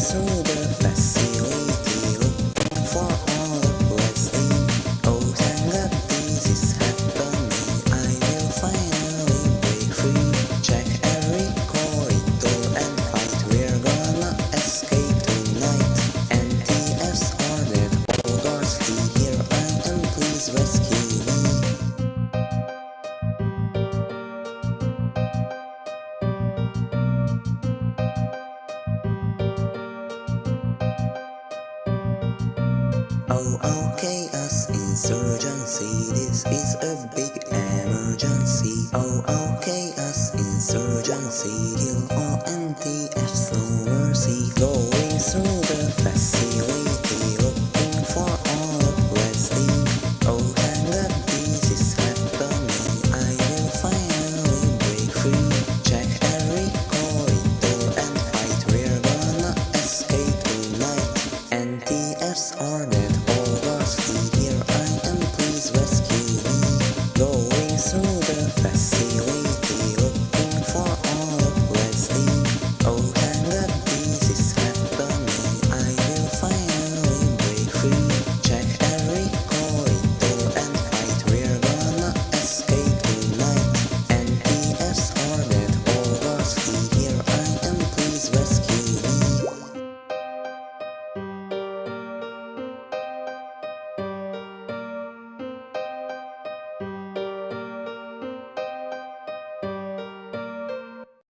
So. Oh, okay, us insurgency, this is a big emergency. Oh, oh. lives aren't all lost here.